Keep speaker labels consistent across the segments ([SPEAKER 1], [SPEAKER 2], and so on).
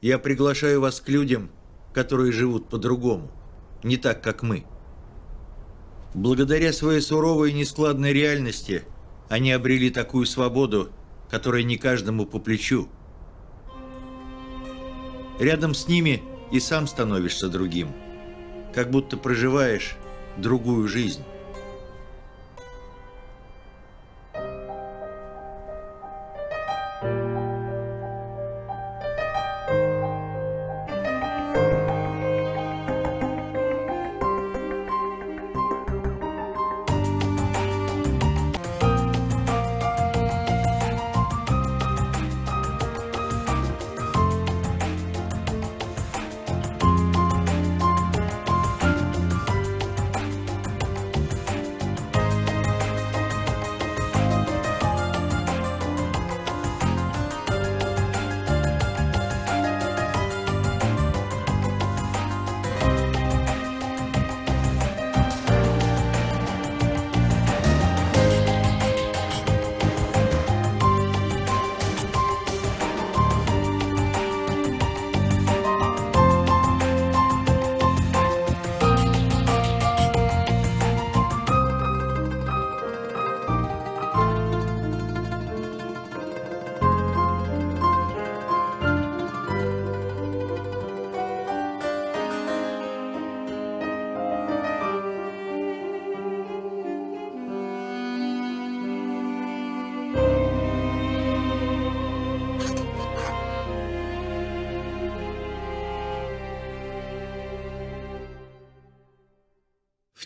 [SPEAKER 1] Я приглашаю вас к людям, которые живут по-другому, не так, как мы. Благодаря своей суровой и нескладной реальности они обрели такую свободу, которая не каждому по плечу. Рядом с ними и сам становишься другим, как будто проживаешь другую жизнь.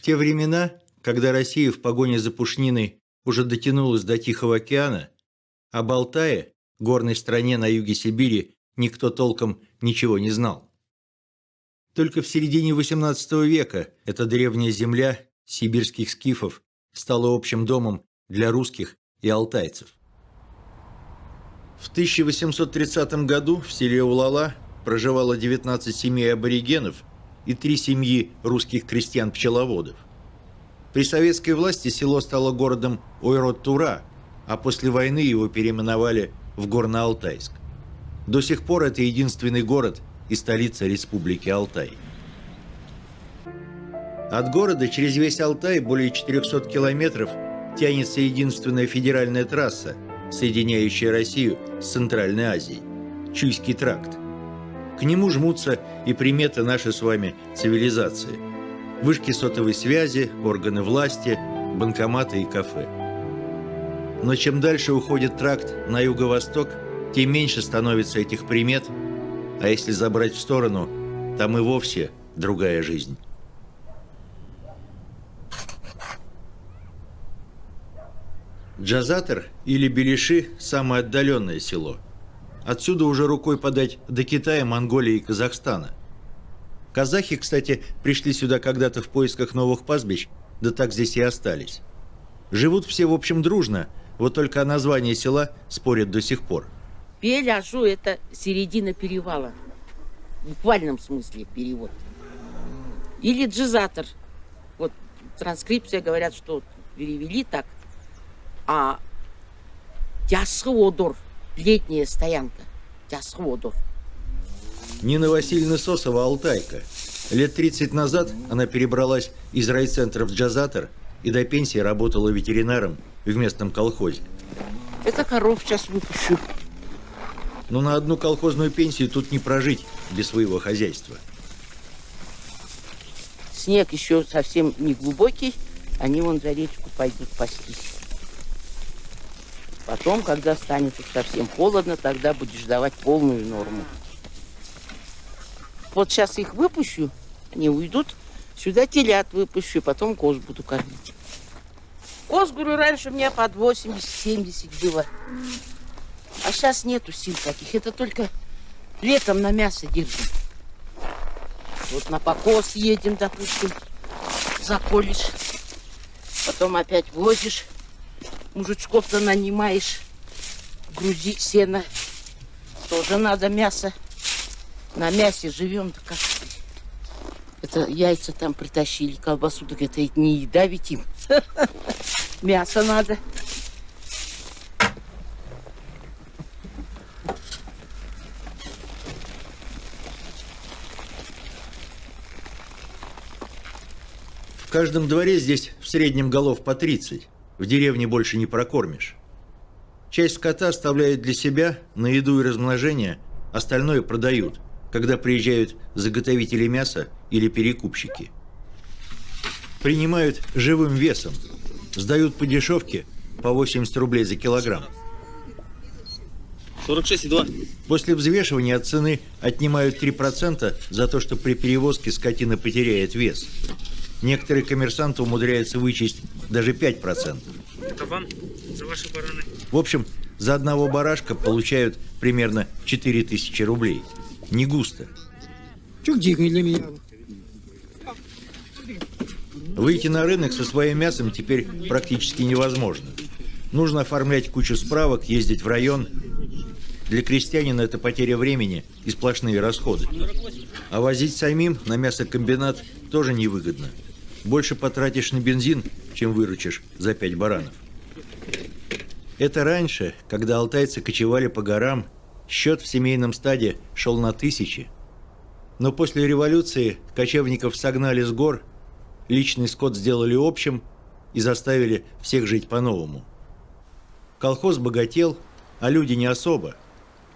[SPEAKER 1] Те времена, когда Россия в погоне за пушниной уже дотянулась до Тихого океана, о Балтае, горной стране на юге Сибири, никто толком ничего не знал. Только в середине XVIII века эта древняя земля сибирских скифов стала общим домом для русских и алтайцев. В 1830 году в селе Улала проживало 19 семей аборигенов – и три семьи русских крестьян-пчеловодов. При советской власти село стало городом Ойрот-Тура, а после войны его переименовали в Горно-Алтайск. До сих пор это единственный город и столица Республики Алтай. От города через весь Алтай более 400 километров тянется единственная федеральная трасса, соединяющая Россию с Центральной Азией – Чуйский тракт. К нему жмутся и приметы нашей с вами цивилизации. Вышки сотовой связи, органы власти, банкоматы и кафе. Но чем дальше уходит тракт на юго-восток, тем меньше становится этих примет, а если забрать в сторону, там и вовсе другая жизнь. Джазатер или Белиши – самое отдаленное село – Отсюда уже рукой подать до Китая, Монголии и Казахстана. Казахи, кстати, пришли сюда когда-то в поисках новых пастбищ, да так здесь и остались. Живут все, в общем, дружно, вот только о названии села спорят до сих пор.
[SPEAKER 2] Пеляшу – это середина перевала. В буквальном смысле перевод. Или джизатор. Вот транскрипция говорят, что перевели так. А Тясходор летняя стоянка Тясходов.
[SPEAKER 1] Нина Васильевна Сосова Алтайка. Лет 30 назад она перебралась из райцентра в Джазатор и до пенсии работала ветеринаром в местном колхозе.
[SPEAKER 2] Это коров сейчас выпущу.
[SPEAKER 1] Но на одну колхозную пенсию тут не прожить без своего хозяйства.
[SPEAKER 2] Снег еще совсем не глубокий, они вон за речку пойдут пастись. Потом, когда станет совсем холодно, тогда будешь давать полную норму. Вот сейчас их выпущу, они уйдут, сюда телят выпущу, потом коз буду кормить. Коз, говорю, раньше у меня под 80-70 было. А сейчас нету сил таких. Это только летом на мясо держим. Вот на покос едем, допустим, заколешь. Потом опять возишь мужичков-то нанимаешь, грузить сено. Тоже надо мясо. На мясе живем, да как это яйца там притащили, колбасу, так это не еда ведь им. Мясо надо.
[SPEAKER 1] В каждом дворе здесь в среднем голов по 30. В деревне больше не прокормишь. Часть скота оставляют для себя на еду и размножение, остальное продают, когда приезжают заготовители мяса или перекупщики. Принимают живым весом, сдают по дешевке по 80 рублей за килограмм.
[SPEAKER 3] 46,2.
[SPEAKER 1] После взвешивания от цены отнимают 3% за то, что при перевозке скотина потеряет вес. Некоторые коммерсанты умудряются вычесть даже 5%.
[SPEAKER 3] Это вам за ваши бараны.
[SPEAKER 1] В общем, за одного барашка получают примерно 4000 рублей. Не густо.
[SPEAKER 4] Чук деньги для меня.
[SPEAKER 1] Выйти на рынок со своим мясом теперь практически невозможно. Нужно оформлять кучу справок, ездить в район. Для крестьянина это потеря времени и сплошные расходы. А возить самим на мясокомбинат тоже невыгодно. Больше потратишь на бензин, чем выручишь за пять баранов. Это раньше, когда алтайцы кочевали по горам, счет в семейном стаде шел на тысячи. Но после революции кочевников согнали с гор, личный скот сделали общим и заставили всех жить по-новому. Колхоз богател, а люди не особо.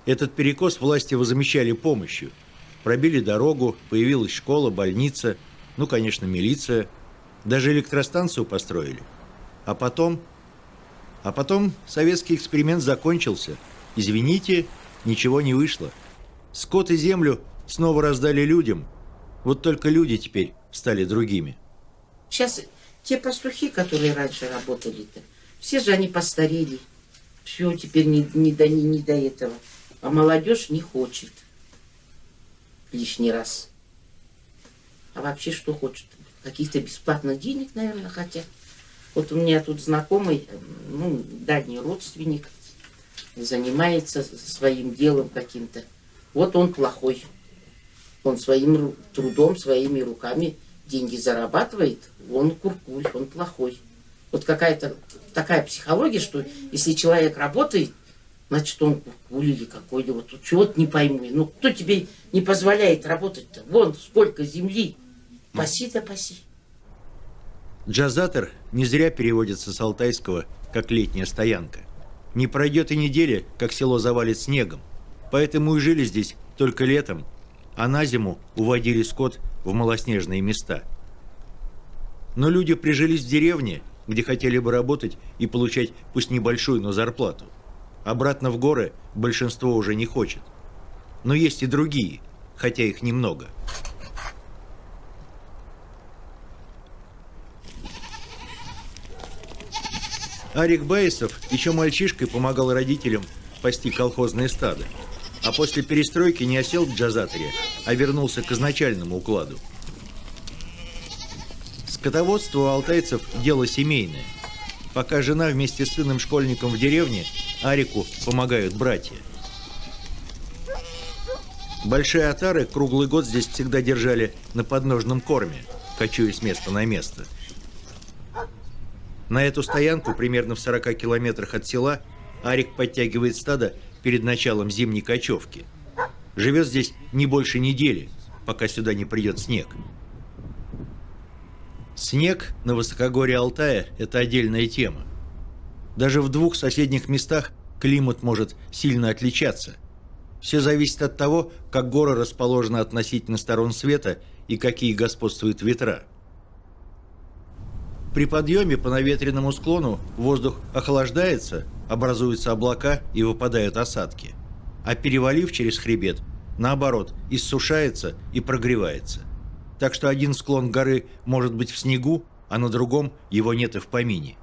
[SPEAKER 1] Этот перекос власти возмещали помощью. Пробили дорогу, появилась школа, больница, ну, конечно, милиция. Даже электростанцию построили. А потом... А потом советский эксперимент закончился. Извините, ничего не вышло. Скот и землю снова раздали людям. Вот только люди теперь стали другими.
[SPEAKER 2] Сейчас те пастухи, которые раньше работали-то, все же они постарели. Все теперь не, не, до, не, не до этого. А молодежь не хочет лишний раз. А вообще что хочет? Каких-то бесплатных денег, наверное, хотят. Вот у меня тут знакомый, ну, дальний родственник, занимается своим делом каким-то. Вот он плохой. Он своим трудом, своими руками деньги зарабатывает. Он куркуль, он плохой. Вот какая-то такая психология, что если человек работает, значит он куркуль или какой-то. Вот чего-то не пойму. Ну, кто тебе не позволяет работать-то? Вон сколько земли. Паси да паси.
[SPEAKER 1] Джазатор не зря переводится с алтайского как «летняя стоянка». Не пройдет и недели, как село завалит снегом. Поэтому и жили здесь только летом, а на зиму уводили скот в малоснежные места. Но люди прижились в деревне, где хотели бы работать и получать пусть небольшую, но зарплату. Обратно в горы большинство уже не хочет. Но есть и другие, хотя их немного. Арик Баисов еще мальчишкой помогал родителям пасти колхозные стада. А после перестройки не осел в джазаторе, а вернулся к изначальному укладу. Скотоводство у алтайцев – дело семейное. Пока жена вместе с сыном-школьником в деревне, Арику помогают братья. Большие отары круглый год здесь всегда держали на подножном корме, кочуя с места на место – на эту стоянку, примерно в 40 километрах от села, Арик подтягивает стадо перед началом зимней кочевки. Живет здесь не больше недели, пока сюда не придет снег. Снег на высокогорье Алтая – это отдельная тема. Даже в двух соседних местах климат может сильно отличаться. Все зависит от того, как горы расположены относительно сторон света и какие господствуют ветра. При подъеме по наветренному склону воздух охлаждается, образуются облака и выпадают осадки. А перевалив через хребет, наоборот, иссушается и прогревается. Так что один склон горы может быть в снегу, а на другом его нет и в помине.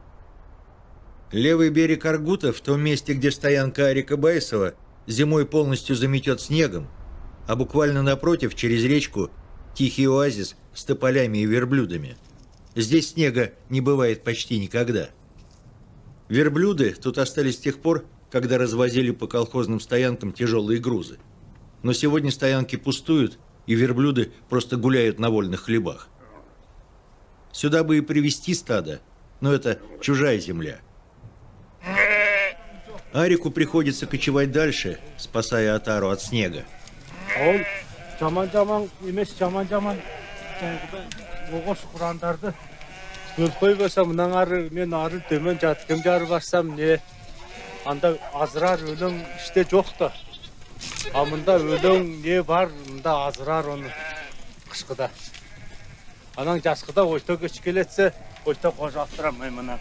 [SPEAKER 1] Левый берег Аргута, в том месте, где стоянка Арика Байсова, зимой полностью заметет снегом, а буквально напротив, через речку, тихий оазис с тополями и верблюдами – Здесь снега не бывает почти никогда. Верблюды тут остались с тех пор, когда развозили по колхозным стоянкам тяжелые грузы. Но сегодня стоянки пустуют, и верблюды просто гуляют на вольных хлебах. Сюда бы и привезти стадо, но это чужая земля. Арику приходится кочевать дальше, спасая Атару от снега.
[SPEAKER 5] Ол жаман жаман емес жаман жаман жаңағы оғаш құрандарды өлкөй болса мынан ары мен ары төмен жаткем жары барсам не анда азырар өлең іште жоқ та а мында өлең не бар мында азырар оны қышқыда анан жасқыда ойто көч келетсе ойто қожаттырам мен мына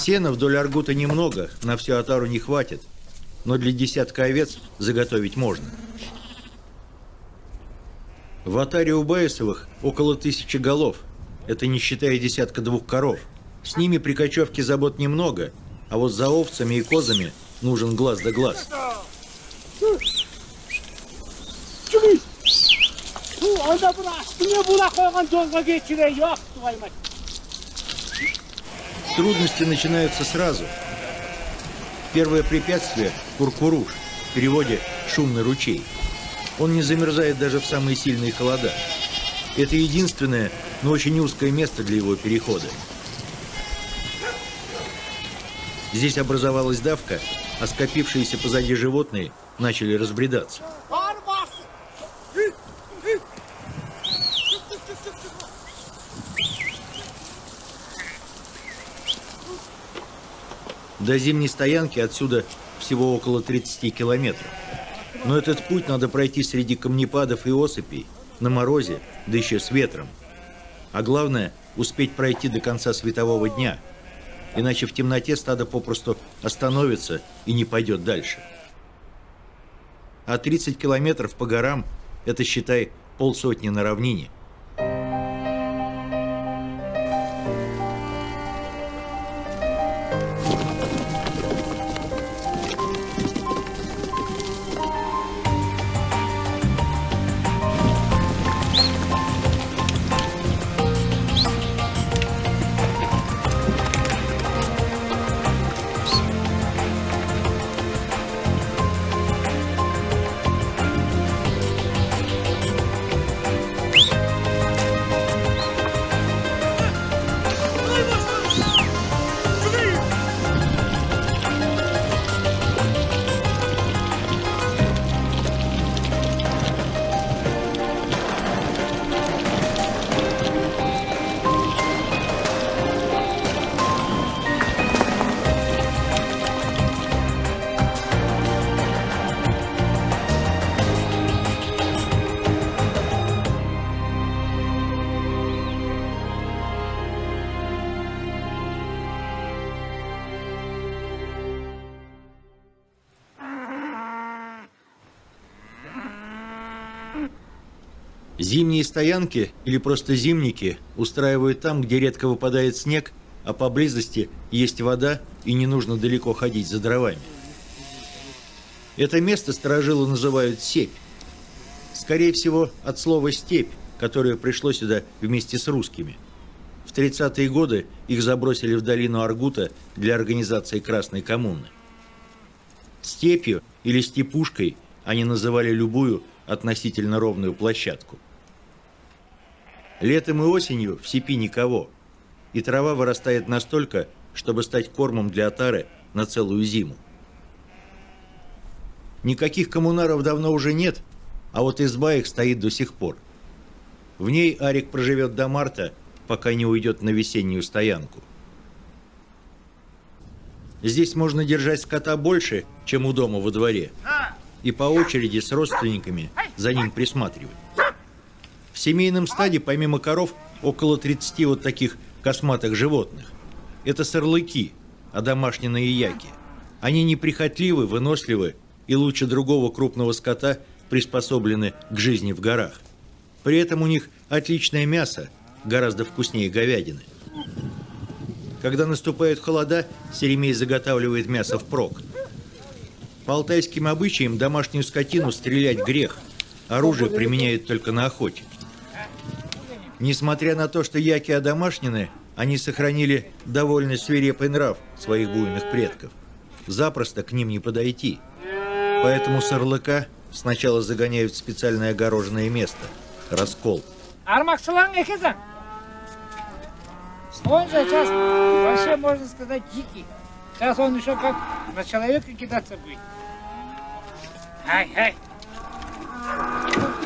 [SPEAKER 1] Сена вдоль Аргута немного, на всю отару не хватит, но для десятка овец заготовить можно. В отаре у Баесовых около тысячи голов, это не считая десятка двух коров. С ними при кочевке забот немного, а вот за овцами и козами нужен глаз да глаз. Трудности начинаются сразу. Первое препятствие – Куркуруш, в переводе «шумный ручей». Он не замерзает даже в самые сильные холода. Это единственное, но очень узкое место для его перехода. Здесь образовалась давка, а скопившиеся позади животные начали разбредаться. До зимней стоянки отсюда всего около 30 километров. Но этот путь надо пройти среди камнепадов и осыпей, на морозе, да еще с ветром. А главное, успеть пройти до конца светового дня, иначе в темноте стадо попросту остановится и не пойдет дальше. А 30 километров по горам – это, считай, полсотни на равнине. Зимние стоянки или просто зимники устраивают там, где редко выпадает снег, а поблизости есть вода и не нужно далеко ходить за дровами. Это место сторожилы называют «сепь». Скорее всего, от слова «степь», которое пришло сюда вместе с русскими. В 30-е годы их забросили в долину Аргута для организации Красной коммуны. Степью или степушкой они называли любую относительно ровную площадку. Летом и осенью в степи никого, и трава вырастает настолько, чтобы стать кормом для отары на целую зиму. Никаких коммунаров давно уже нет, а вот изба их стоит до сих пор. В ней Арик проживет до марта, пока не уйдет на весеннюю стоянку. Здесь можно держать скота больше, чем у дома во дворе, и по очереди с родственниками за ним присматривать. В семейном стаде, помимо коров, около 30 вот таких косматых животных. Это сорлыки, а домашние яки. Они неприхотливы, выносливы и лучше другого крупного скота приспособлены к жизни в горах. При этом у них отличное мясо, гораздо вкуснее говядины. Когда наступают холода, Серемей заготавливает мясо впрок. По алтайским обычаям домашнюю скотину стрелять грех. Оружие применяют только на охоте. Несмотря на то, что яки одомашнены, они сохранили довольно свирепый нрав своих буйных предков. Запросто к ним не подойти. Поэтому сорлыка сначала загоняют в специальное огороженное место – раскол.
[SPEAKER 4] Он же сейчас вообще, можно сказать, дикий. Сейчас он еще как на человека кидаться будет. Ай, ай.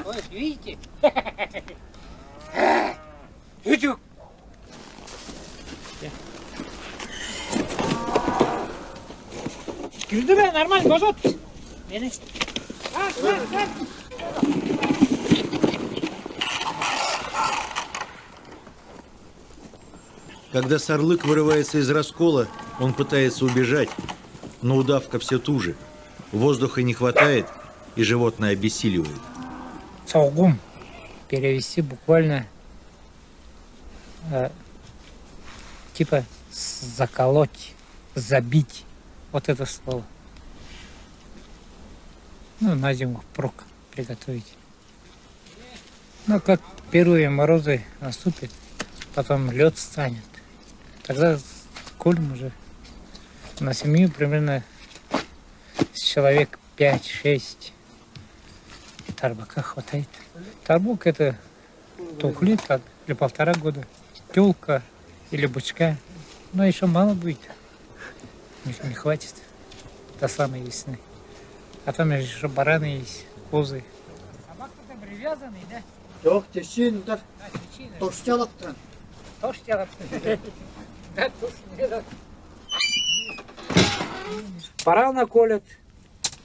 [SPEAKER 4] Ой, видите? Ютюк. Güldürme normal bozot. Beni. Kalk kalk kalk.
[SPEAKER 1] Когда Сарлык вырывается из раскола, он пытается убежать, но удавка все туже. Воздуха не хватает, и животное обессиливает.
[SPEAKER 4] Цаугум. Перевести буквально э, типа заколоть, забить. Вот это слово. Ну, на зиму впрок приготовить. Ну, как первые морозы наступят, потом лед станет. Тогда колем уже на семью примерно человек 5-6 тарбака хватает. Тарбук это тухлит как для полтора года. Тюлка или бычка. Но еще мало будет. Не, не хватит до самой весны. А там еще бараны есть, козы. Собака-то привязанный, да?
[SPEAKER 6] Жоқ, да,
[SPEAKER 4] причина.
[SPEAKER 6] тошталап тұран.
[SPEAKER 4] Тоже делать. Да, тут делать. Барана колят,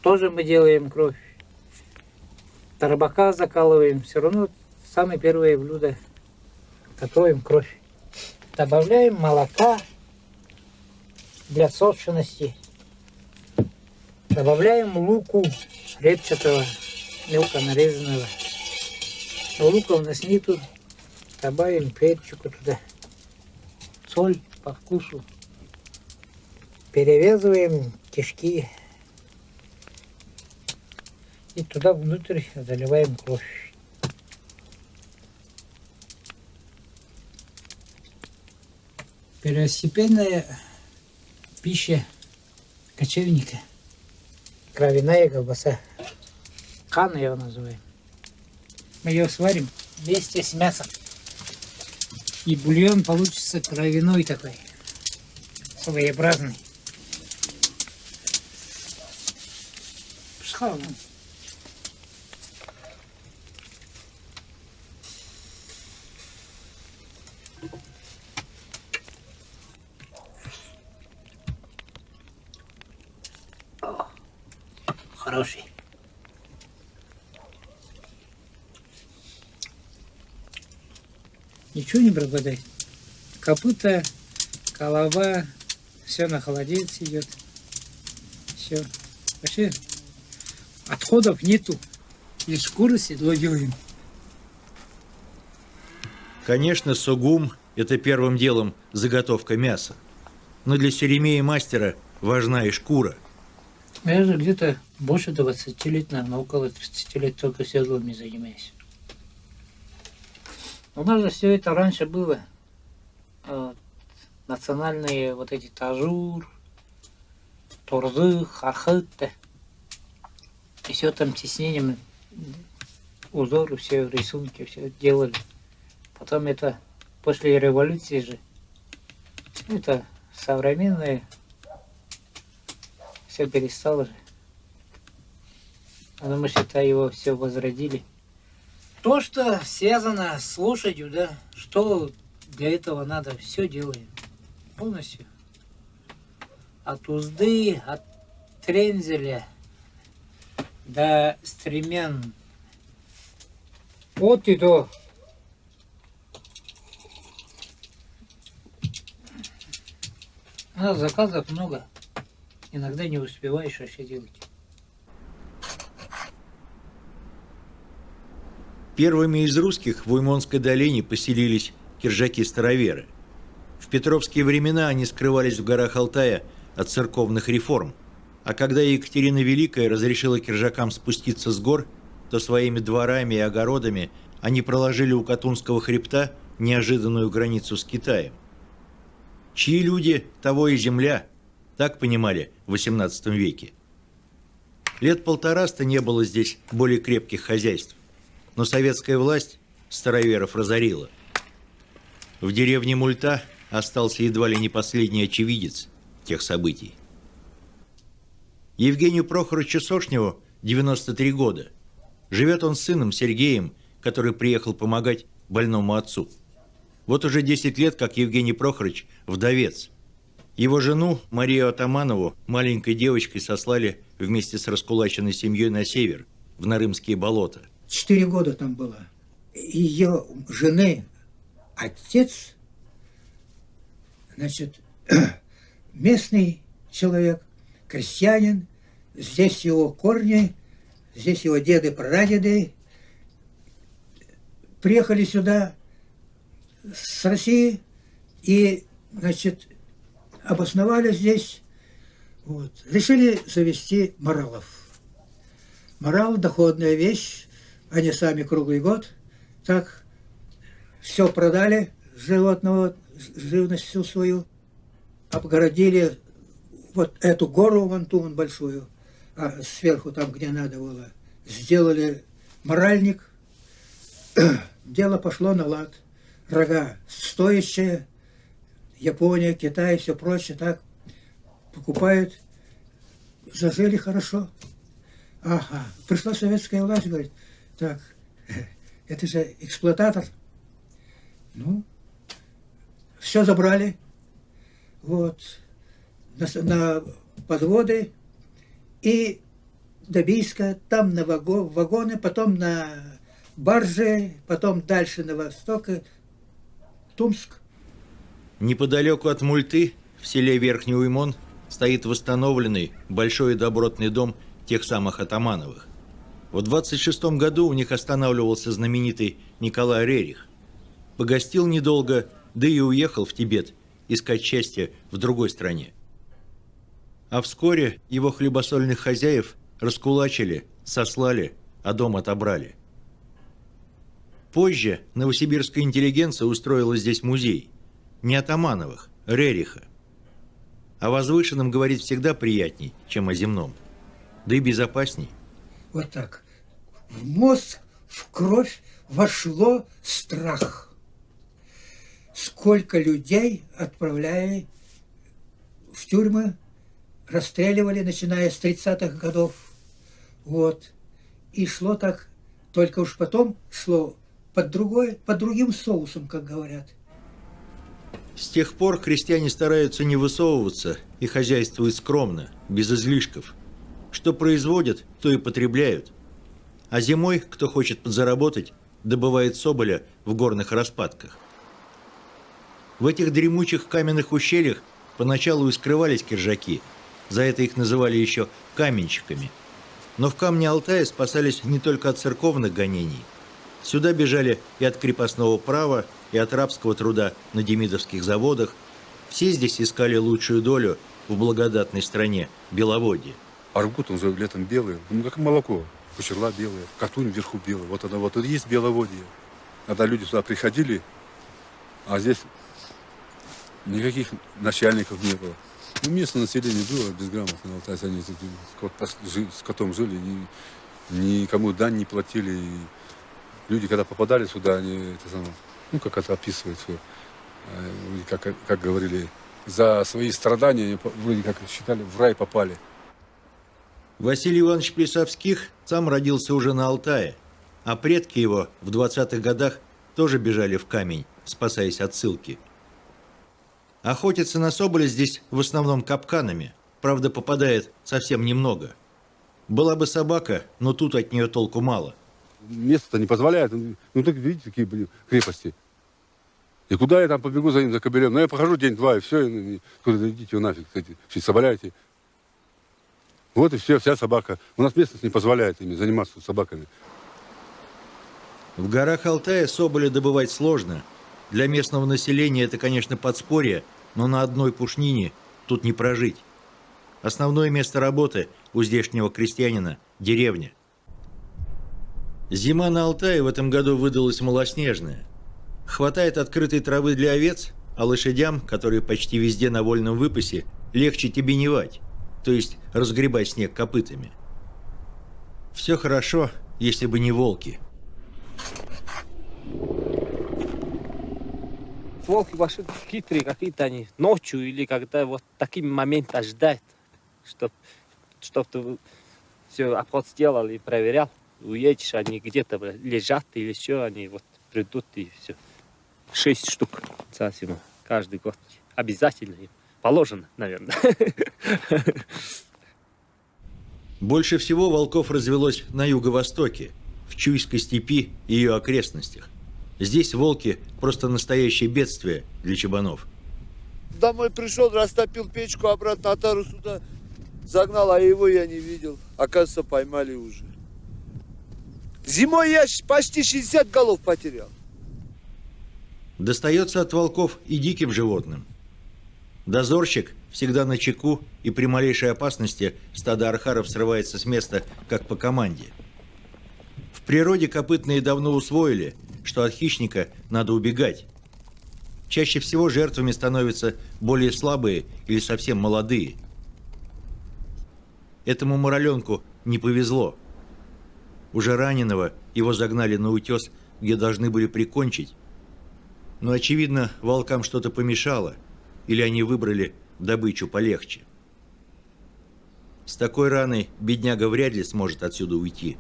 [SPEAKER 4] тоже мы делаем кровь. Тарбака закалываем, все равно самое первое блюдо. Готовим кровь. Добавляем молока для сочности. Добавляем луку репчатого, мелко нарезанного. Но лука у нас нету, добавим перчику туда, соль по вкусу. Перевязываем кишки и туда внутрь заливаем кровь. Первостепенная пища кочевника. Кровяная колбаса. Хан ее называем. Мы ее сварим вместе с мясом. И бульон получится кровяной такой. Своеобразный. Пшхал. О, Хороший. Ничего не пропадает. Копыта, голова, все на холодец идет. Все. Вообще отходов нету. Из шкуры седло делаем.
[SPEAKER 1] Конечно, сугум – это первым делом заготовка мяса. Но для серемея мастера важна и шкура.
[SPEAKER 4] Я же где-то больше 20 лет, наверное, около 30 лет только седлами занимаюсь. У нас же все это раньше было. Вот, национальные вот эти тажур, турзы, хархыты. И все там тиснением, узоры, все рисунки, все делали. Потом это после революции же, это современное все перестало же. А мы, считай, его все возродили. То, что связано с лошадью, да, что для этого надо, все делаем. Полностью. От узды, от трензеля до стремян. От и до. А заказов много. Иногда не успеваешь вообще делать.
[SPEAKER 1] Первыми из русских в Уймонской долине поселились киржаки-староверы. В петровские времена они скрывались в горах Алтая от церковных реформ, а когда Екатерина Великая разрешила киржакам спуститься с гор, то своими дворами и огородами они проложили у Катунского хребта неожиданную границу с Китаем. Чьи люди, того и земля, так понимали в XVIII веке. Лет полтораста не было здесь более крепких хозяйств, но советская власть староверов разорила. В деревне Мульта остался едва ли не последний очевидец тех событий. Евгению Прохоровичу Сошневу 93 года. Живет он с сыном Сергеем, который приехал помогать больному отцу. Вот уже 10 лет, как Евгений Прохорович – вдовец. Его жену, Марию Атаманову, маленькой девочкой сослали вместе с раскулаченной семьей на север, в Нарымские болота.
[SPEAKER 6] Четыре года там было. Ее жены отец, значит, местный человек, крестьянин, здесь его корни, здесь его деды, прадеды, приехали сюда с России и, значит, обосновались здесь, вот, решили завести моралов. Морал – доходная вещь, они сами круглый год, так, все продали, животного, живность всю свою, обгородили вот эту гору, вон ту вон большую, а сверху там, где надо было, сделали моральник, дело пошло на лад. Рога стоящие, Япония, Китай, все прочее, так покупают, зажили хорошо. Ага, пришла советская власть, говорит, так, это же эксплуататор. Ну, все забрали, вот, на, на подводы и до Бийска, там на вагон, вагоны, потом на баржи, потом дальше на восток, Тумск.
[SPEAKER 1] Неподалеку от Мульты, в селе Верхний Уймон, стоит восстановленный большой и добротный дом тех самых Атамановых. В 26 году у них останавливался знаменитый Николай Рерих. Погостил недолго, да и уехал в Тибет искать счастье в другой стране. А вскоре его хлебосольных хозяев раскулачили, сослали, а дом отобрали. Позже новосибирская интеллигенция устроила здесь музей. Не Атамановых, Рериха. О возвышенном говорить всегда приятней, чем о земном. Да и безопасней.
[SPEAKER 6] Вот так. В мозг, в кровь вошло страх. Сколько людей отправляли в тюрьмы, расстреливали, начиная с 30-х годов. Вот. И шло так, только уж потом шло под, другой, под другим соусом, как говорят.
[SPEAKER 1] С тех пор крестьяне стараются не высовываться и хозяйствуют скромно, без излишков. Что производят, то и потребляют. А зимой, кто хочет подзаработать, добывает соболя в горных распадках. В этих дремучих каменных ущельях поначалу и скрывались киржаки, за это их называли еще каменщиками. Но в камне Алтая спасались не только от церковных гонений. Сюда бежали и от крепостного права, и от рабского труда на демидовских заводах. Все здесь искали лучшую долю в благодатной стране Беловодье.
[SPEAKER 7] Аргут, он летом белый, ну как молоко. Кучерла белая, катунь вверху белая. Вот она вот, тут есть Беловодье. Когда люди сюда приходили, а здесь никаких начальников не было. Ну, местное население было безграмотно. Вот, они с котом жили, и никому дань не платили. И люди, когда попадали сюда, они это самое, ну, как это описывают все, э, как, как говорили, за свои страдания, вроде как считали, в рай попали.
[SPEAKER 1] Василий Иванович Плесовских сам родился уже на Алтае, а предки его в 20-х годах тоже бежали в камень, спасаясь от ссылки. Охотиться на соболя здесь в основном капканами, правда попадает совсем немного. Была бы собака, но тут от нее толку мало –
[SPEAKER 7] место не позволяет. Ну, так видите, какие блин, крепости. И куда я там побегу за ним, за кобелем? Ну, я похожу день-два, и все, и, куда идите вы нафиг, кстати, все соболяете. Вот и все, вся собака. У нас местность не позволяет ими заниматься собаками.
[SPEAKER 1] В горах Алтая соболя добывать сложно. Для местного населения это, конечно, подспорье, но на одной пушнине тут не прожить. Основное место работы у здешнего крестьянина – деревня – Зима на Алтае в этом году выдалась малоснежная. Хватает открытой травы для овец, а лошадям, которые почти везде на вольном выпасе, легче тебеневать, то есть разгребать снег копытами. Все хорошо, если бы не волки.
[SPEAKER 8] Волки ваши хитрые какие-то они, ночью или когда вот таким моментом ждать, чтобы чтоб ты все обход сделал и проверял уедешь, они где-то лежат или все, они вот придут и все. Шесть штук цасимо каждый год. Обязательно им. Положено, наверное.
[SPEAKER 1] Больше всего волков развелось на юго-востоке, в Чуйской степи и ее окрестностях. Здесь волки – просто настоящее бедствие для чабанов.
[SPEAKER 9] Домой пришел, растопил печку, обратно отару сюда загнал, а его я не видел. Оказывается, поймали уже. Зимой я почти 60 голов потерял.
[SPEAKER 1] Достается от волков и диким животным. Дозорщик всегда на чеку, и при малейшей опасности стадо архаров срывается с места, как по команде. В природе копытные давно усвоили, что от хищника надо убегать. Чаще всего жертвами становятся более слабые или совсем молодые. Этому мураленку не повезло. Уже раненого его загнали на утес, где должны были прикончить. Но, очевидно, волкам что-то помешало, или они выбрали добычу полегче. С такой раной бедняга вряд ли сможет отсюда уйти.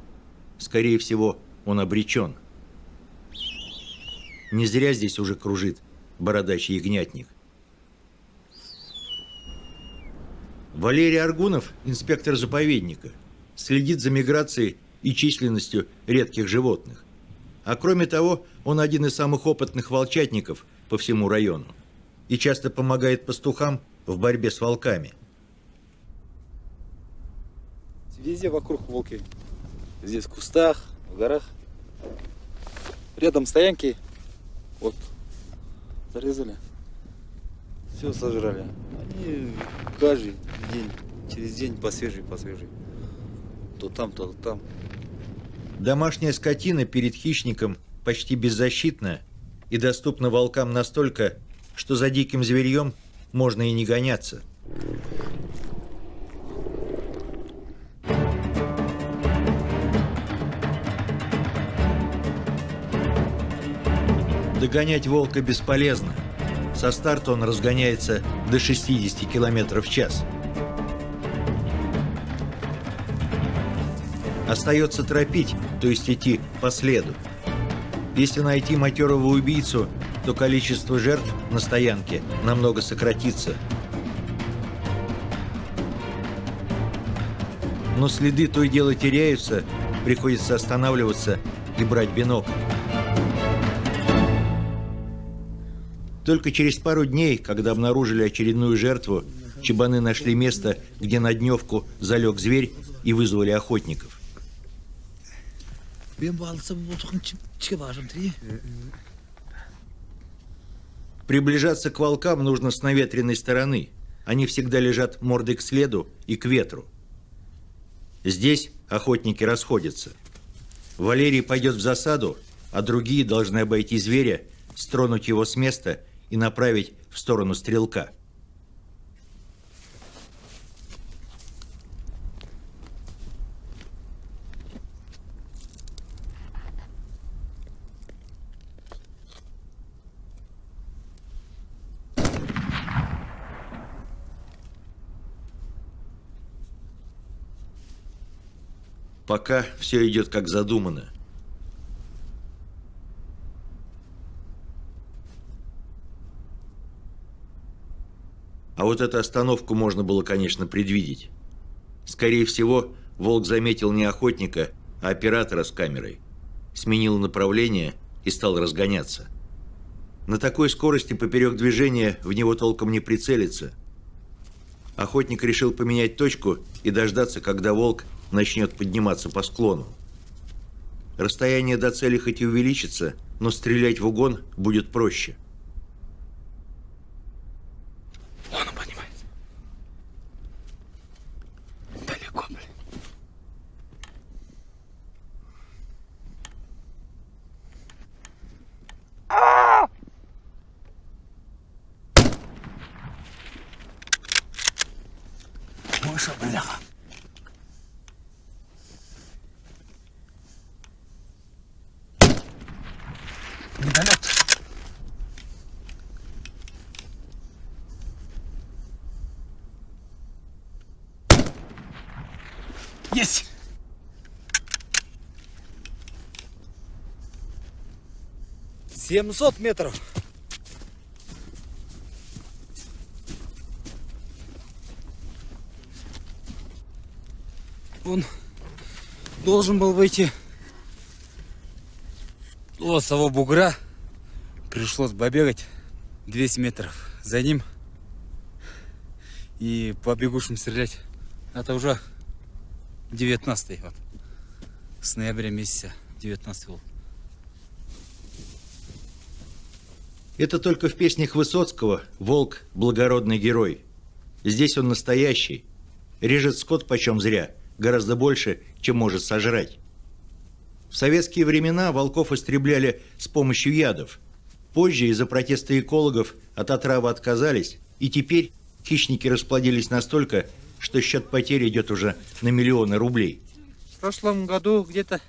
[SPEAKER 1] Скорее всего, он обречен. Не зря здесь уже кружит бородачий ягнятник. Валерий Аргунов, инспектор заповедника, следит за миграцией и численностью редких животных. А кроме того, он один из самых опытных волчатников по всему району и часто помогает пастухам в борьбе с волками.
[SPEAKER 10] Везде вокруг волки. Здесь в кустах, в горах. Рядом стоянки. Вот. Зарезали. Все сожрали. Они каждый день, через день по свежей, по свежей. То там, то там.
[SPEAKER 1] Домашняя скотина перед хищником почти беззащитна и доступна волкам настолько, что за диким зверьем можно и не гоняться. Догонять волка бесполезно. Со старта он разгоняется до 60 км в час. Остается торопить, то есть идти по следу. Если найти матерого убийцу, то количество жертв на стоянке намного сократится. Но следы то и дело теряются, приходится останавливаться и брать бинокль. Только через пару дней, когда обнаружили очередную жертву, чебаны нашли место, где на дневку залег зверь и вызвали охотников. Приближаться к волкам нужно с наветренной стороны. Они всегда лежат мордой к следу и к ветру. Здесь охотники расходятся. Валерий пойдет в засаду, а другие должны обойти зверя, стронуть его с места и направить в сторону стрелка. Пока все идет как задумано. А вот эту остановку можно было, конечно, предвидеть. Скорее всего, Волк заметил не охотника, а оператора с камерой. Сменил направление и стал разгоняться. На такой скорости поперек движения в него толком не прицелиться. Охотник решил поменять точку и дождаться, когда волк начнет подниматься по склону. Расстояние до цели хоть и увеличится, но стрелять в угон будет проще.
[SPEAKER 10] Вон он поднимается. Далеко, блин. Мыша, бляха. Недолет. Есть! 700 метров. Он должен был выйти с того бугра. Пришлось побегать 200 метров за ним и по бегущим стрелять. Это уже 19 вот. С ноября месяца 19 был.
[SPEAKER 1] Это только в песнях Высоцкого «Волк – благородный герой». Здесь он настоящий. Режет скот почем зря, гораздо больше, чем может сожрать. В советские времена волков истребляли с помощью ядов. Позже из-за протеста экологов от отравы отказались, и теперь хищники расплодились настолько, что счет потерь идет уже на миллионы рублей.
[SPEAKER 10] В прошлом году где-то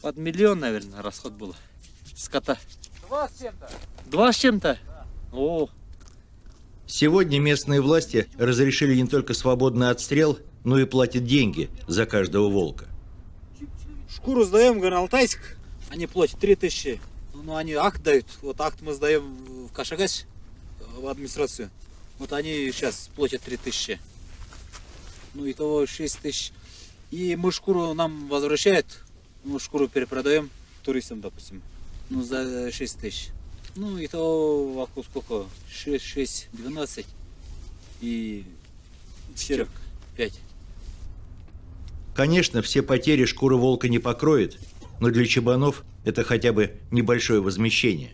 [SPEAKER 10] под миллион, наверное, расход был скота.
[SPEAKER 5] Два с чем-то.
[SPEAKER 10] Два с чем-то? О,
[SPEAKER 1] Сегодня местные власти разрешили не только свободный отстрел, но и платят деньги за каждого волка.
[SPEAKER 10] шкуру сдаем, говорю, Алтайск. Они платят 3000. Ну, они акт дают. Вот акт мы сдаем в Кашагась, в администрацию. Вот они сейчас платят 3000. Ну, итого 6 тысяч. И мы шкуру нам возвращают. Мы шкуру перепродаем туристам, допустим. Ну, за 6 тысяч. Ну, итого сколько? 6, 6, 12. И черек 5.
[SPEAKER 1] Конечно, все потери шкура волка не покроет, но для чебанов это хотя бы небольшое возмещение.